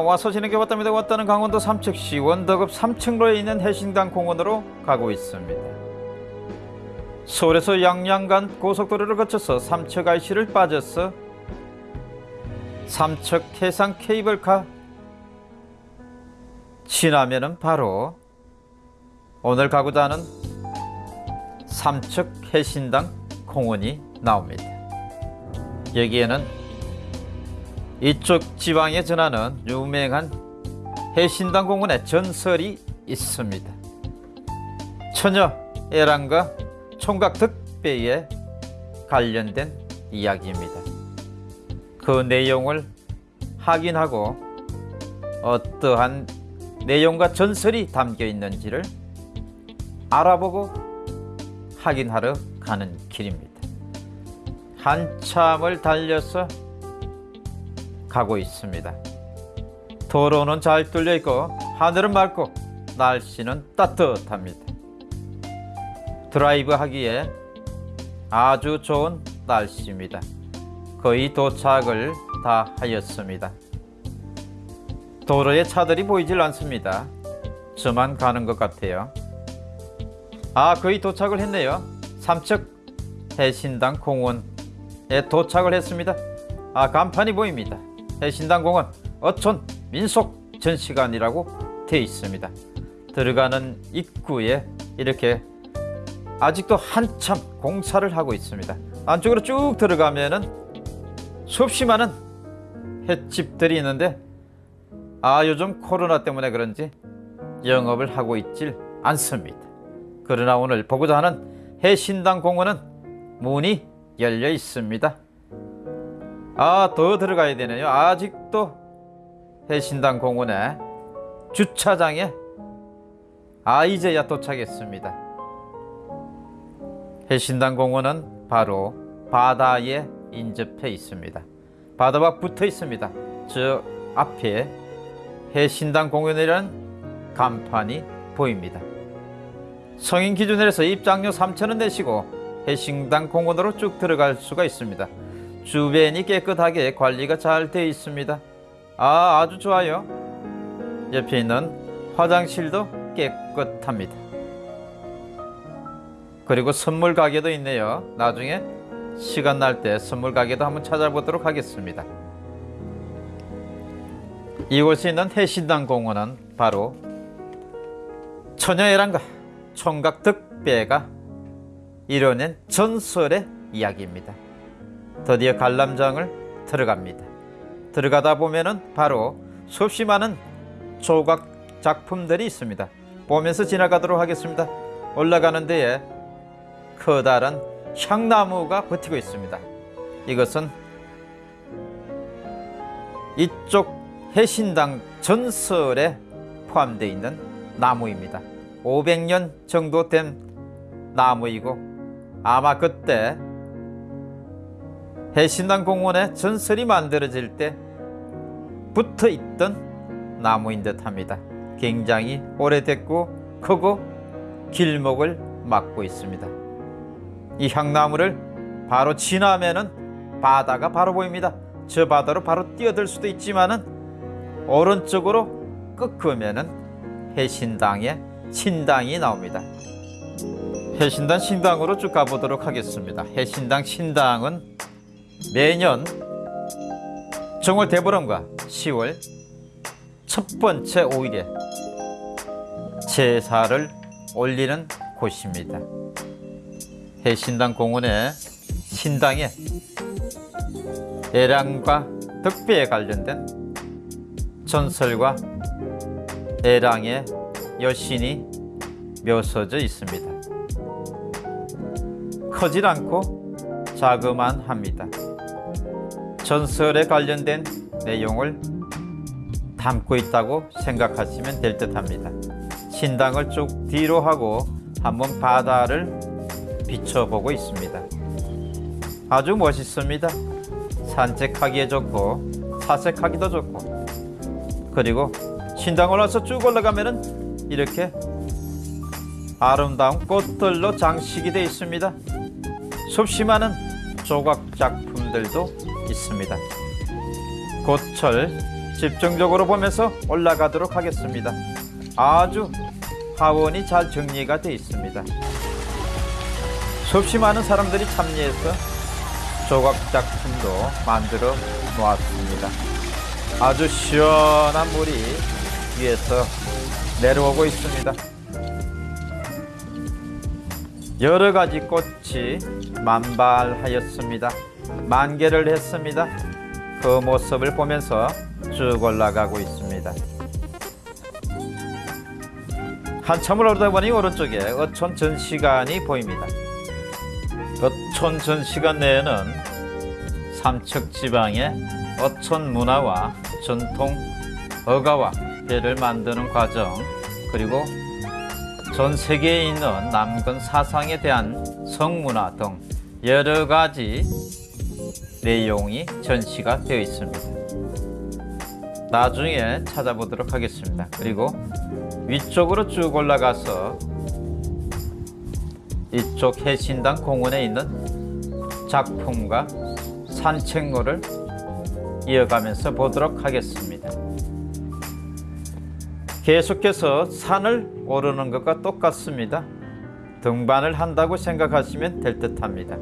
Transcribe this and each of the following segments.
와서 지내게 왔답니다 왔다는 강원도 삼척시 원덕읍 삼층로에 있는 해신당 공원으로 가고 있습니다. 서울에서 양양간 고속도로를 거쳐서 삼척 IC를 빠져서 삼척 해상 케이블카. 지나면은 바로 오늘 가고자 하는 삼척 해신당 공원이 나옵니다. 여기에는 이쪽 지방에 전하는 유명한 해신당 공원의 전설이 있습니다. 처녀 애랑과 총각 득배에 관련된 이야기입니다. 그 내용을 확인하고 어떠한 내용과 전설이 담겨 있는지를 알아보고 확인하러 가는 길입니다. 한참을 달려서 가고 있습니다. 도로는 잘 뚫려 있고 하늘은 맑고 날씨는 따뜻합니다. 드라이브 하기에 아주 좋은 날씨입니다. 거의 도착을 다 하였습니다. 도로에 차들이 보이질 않습니다. 저만 가는 것 같아요. 아, 거의 도착을 했네요. 삼척 해신당 공원에 도착을 했습니다. 아, 간판이 보입니다. 해신당 공원 어촌 민속 전시관이라고 되어 있습니다. 들어가는 입구에 이렇게 아직도 한참 공사를 하고 있습니다. 안쪽으로 쭉 들어가면은 수없이 많은 횟집들이 있는데 아 요즘 코로나 때문에 그런지 영업을 하고 있질 않습니다. 그러나 오늘 보고자 하는 해신당 공원은 문이 열려 있습니다. 아, 더 들어가야 되네요. 아직도 해신당 공원에 주차장에 아, 이제야 도착했습니다. 해신당 공원은 바로 바다에 인접해 있습니다. 바다와 붙어 있습니다. 저 앞에 해신당 공원이라는 간판이 보입니다. 성인 기준에서 입장료 3,000원 내시고 해신당 공원으로 쭉 들어갈 수가 있습니다. 주변이 깨끗하게 관리가 잘 되어 있습니다. 아, 아주 좋아요. 옆에 있는 화장실도 깨끗합니다. 그리고 선물 가게도 있네요. 나중에 시간 날 때 선물 가게도 한번 찾아보도록 하겠습니다. 이곳에 있는 해신당 공원은 바로 처녀애랑과 총각 득배가 이뤄낸 전설의 이야기입니다. 드디어 관람장을 들어갑니다. 들어가다 보면은 바로 수없이 많은 조각 작품들이 있습니다. 보면서 지나가도록 하겠습니다. 올라가는 데에 커다란 향나무가 버티고 있습니다. 이것은 이쪽 해신당 전설에 포함되어 있는 나무입니다. 500년 정도 된 나무이고 아마 그때 해신당 공원에 전설이 만들어질 때 붙어 있던 나무인 듯 합니다. 굉장히 오래됐고 크고 길목을 막고 있습니다. 이 향나무를 바로 지나면은 바다가 바로 보입니다. 저 바다로 바로 뛰어들 수도 있지만은 오른쪽으로 꺾으면은 해신당의 신당이 나옵니다. 해신당 신당으로 쭉 가보도록 하겠습니다. 해신당 신당은 매년 정월 대보름과 10월 첫 번째 5일에 제사를 올리는 곳입니다. 해신당 공원의 신당에 애랑과 덕배에 관련된 전설과 애랑의 여신이 묘서져 있습니다. 크질 않고 자그만 합니다. 전설에 관련된 내용을 담고 있다고 생각하시면 될 듯 합니다. 신당을 쭉 뒤로 하고 한번 바다를 비춰보고 있습니다. 아주 멋있습니다. 산책하기에 좋고 사색하기도 좋고 그리고 신당을 와서 쭉 올라가면은 이렇게 아름다운 꽃들로 장식이 되어 있습니다. 수없이 많은 조각 작품들도 있습니다. 고철 집중적으로 보면서 올라가도록 하겠습니다. 아주 하원이 잘 정리가 되어 있습니다. 수없이 많은 사람들이 참여해서 조각 작품도 만들어 놓았습니다. 아주 시원한 물이 위에서 내려오고 있습니다. 여러 가지 꽃이 만발하였습니다. 만개를 했습니다. 그 모습을 보면서 쭉 올라가고 있습니다. 한참을 오르다 보니 오른쪽에 어촌 전시관이 보입니다. 어촌 전시관 내에는 삼척 지방의 어촌 문화와 전통 어가와 배를 만드는 과정 그리고 전 세계에 있는 남근 사상에 대한 성문화 등 여러 가지 내용이 전시가 되어 있습니다. 나중에 찾아보도록 하겠습니다. 그리고 위쪽으로 쭉 올라가서 이쪽 해신당 공원에 있는 작품과 산책로를 이어가면서 보도록 하겠습니다. 계속해서 산을 오르는 것과 똑같습니다. 등반을 한다고 생각하시면 될 듯합니다.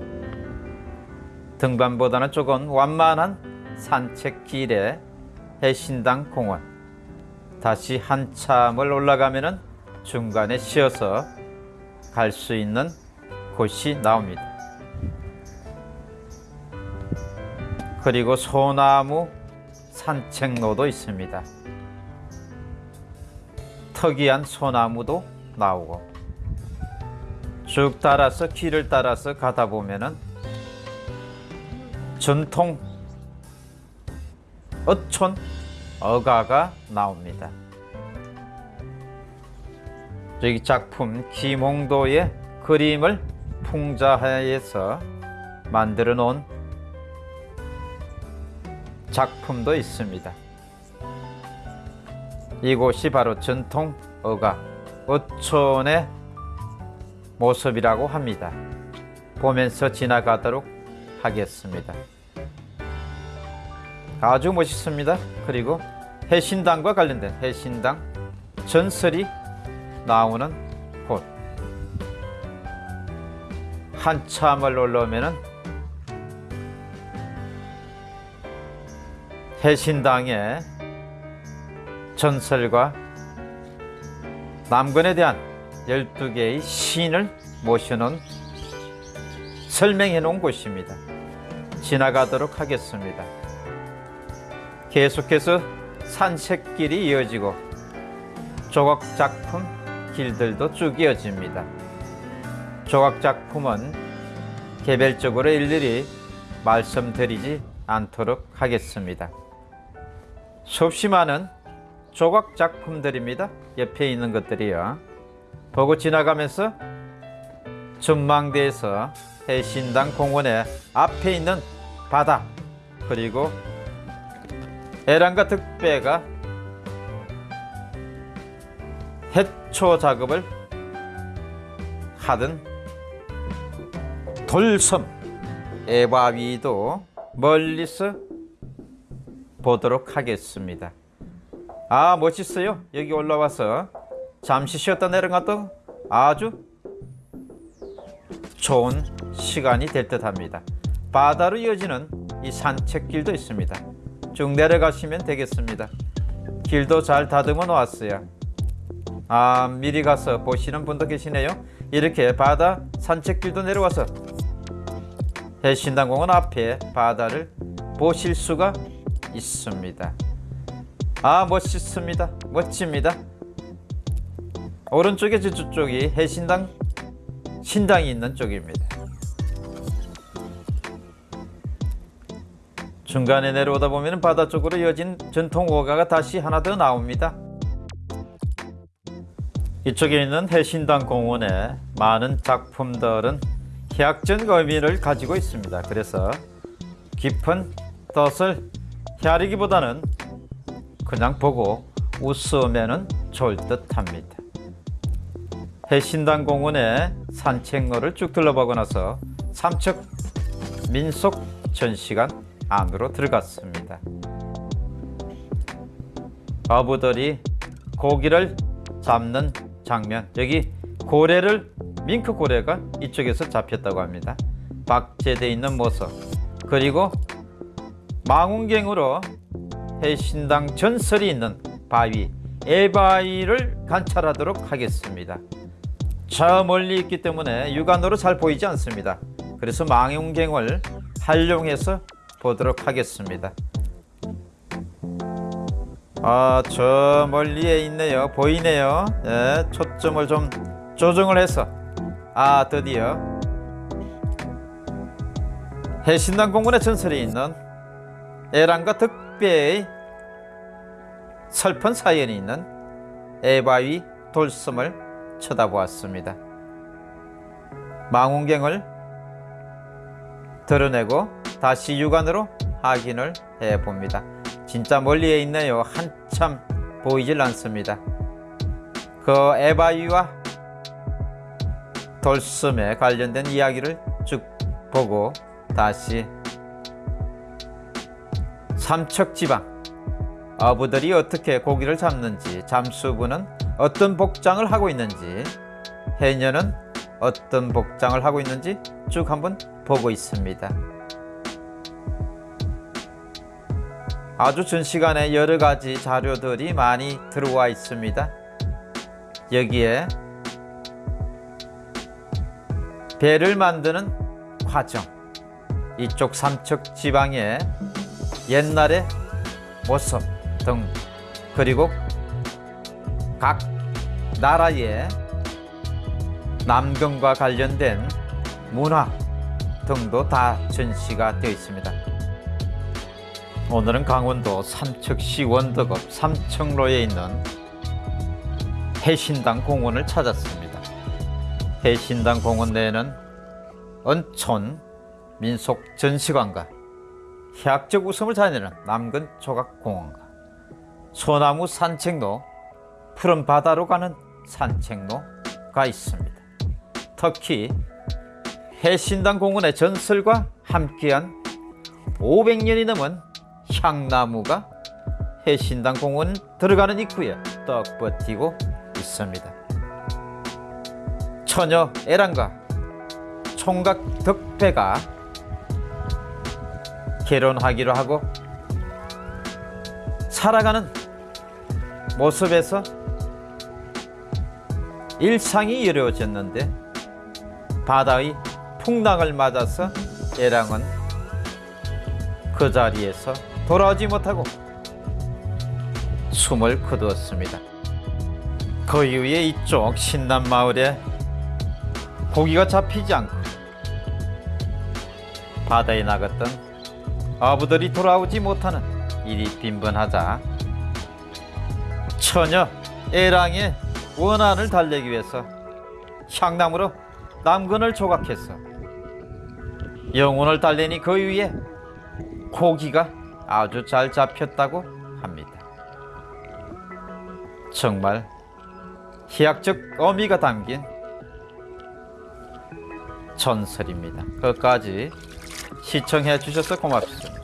등반보다는 조금 완만한 산책길에 해신당 공원. 다시 한참을 올라가면은 중간에 쉬어서 갈 수 있는 곳이 나옵니다. 그리고 소나무 산책로도 있습니다. 특이한 소나무도 나오고 쭉 따라서 길을 따라서 가다 보면은 전통 어촌 어가가 나옵니다. 저기 작품 김홍도의 그림을 풍자해서 만들어 놓은 작품도 있습니다. 이곳이 바로 전통 어가 어촌의 모습이라고 합니다. 보면서 지나가도록 하겠습니다. 아주 멋있습니다. 그리고 해신당과 관련된 해신당 전설이 나오는 곳. 한참을 올라오면은 해신당의 전설과 남근에 대한 12개의 시인을 모셔놓은 설명해 놓은 곳입니다. 지나가도록 하겠습니다. 계속해서 산책길이 이어지고 조각 작품 길들도 쭉 이어집니다. 조각 작품은 개별적으로 일일이 말씀드리지 않도록 하겠습니다. 수없이 많은 조각 작품들입니다. 옆에 있는 것들이요. 보고 지나가면서 전망대에서 해신당 공원의 앞에 있는 바다 그리고 에란과 득배가 해초 작업을 하던 돌섬 에바위도 멀리서 보도록 하겠습니다. 아 멋있어요. 여기 올라와서 잠시 쉬었다 내려가도 아주 좋은 시간이 될 듯합니다. 바다로 이어지는 이 산책길도 있습니다. 쭉 내려가시면 되겠습니다. 길도 잘 다듬어 놓았어요. 아 미리 가서 보시는 분도 계시네요. 이렇게 바다 산책길도 내려와서 해신당공원 앞에 바다를 보실 수가 있습니다. 아 멋있습니다. 멋집니다. 오른쪽에 저쪽이 해신당 신당이 있는 쪽입니다. 중간에 내려오다 보면 바다 쪽으로 이어진 전통 오가가 다시 하나 더 나옵니다. 이쪽에 있는 해신당 공원에 많은 작품들은 희약적 의미를 가지고 있습니다. 그래서 깊은 뜻을 헤아리기보다는 그냥 보고 웃으면 좋을 듯 합니다. 해신당 공원의 산책로를 쭉 둘러보고 나서 삼척 민속 전시관 안으로 들어갔습니다. 어부들이 고기를 잡는 장면. 여기 고래를 밍크 고래가 이쪽에서 잡혔다고 합니다. 박제되어 있는 모습. 그리고 망원경으로 해신당 전설이 있는 바위 에바위를 관찰하도록 하겠습니다. 저 멀리 있기 때문에 육안으로 잘 보이지 않습니다. 그래서 망원경을 활용해서 보도록 하겠습니다 아, 저 멀리에 있네요. 보이네요. 예, 초점을 좀 조정을 해서 아, 드디어 해신당 공원의 전설이 있는 에란과 득배의 슬픈 사연이 있는 에바위 돌섬을 쳐다보았습니다. 망원경을 드러내고 다시 육안으로 확인을 해 봅니다. 진짜 멀리에 있네요. 한참 보이질 않습니다. 그 에바위와 돌섬에 관련된 이야기를 쭉 보고 다시 삼척지방 어부들이 어떻게 고기를 잡는지 잠수부는 어떤 복장을 하고 있는지 해녀는 어떤 복장을 하고 있는지 쭉 한번 보고 있습니다. 아주 전 시간에 여러 가지 자료들이 많이 들어와 있습니다. 여기에 배를 만드는 과정, 이쪽 삼척 지방의 옛날의 모습 등 그리고 각 나라의 남경과 관련된 문화 등도 다 전시가 되어 있습니다. 오늘은 강원도 삼척시 원덕읍 삼청로에 있는 해신당 공원을 찾았습니다. 해신당 공원 내에는 언촌 민속 전시관과 해학적 웃음을 자내는 남근 조각공원과 소나무 산책로, 푸른 바다로 가는 산책로가 있습니다. 특히 해신당 공원의 전설과 함께한 500년이 넘은 향나무가 해신당 공원 들어가는 입구에 떡 버티고 있습니다. 처녀 에란과 총각 덕배가 결혼하기로 하고 살아가는 모습에서 일상이 이루어졌는데 바다의 풍랑을 맞아서 에랑은 그 자리에서 돌아오지 못하고 숨을 거두었습니다. 그 이후에 이쪽 신남 마을에 고기가 잡히지 않고 바다에 나갔던 아부들이 돌아오지 못하는 일이 빈번하자 처녀 에랑의 원한을 달래기 위해서 향나무로 남근을 조각했어 영혼을 달래니 그 위에 고기가 아주 잘 잡혔다고 합니다. 정말 희약적 의미가 담긴 전설입니다. 끝까지 시청해 주셔서 고맙습니다.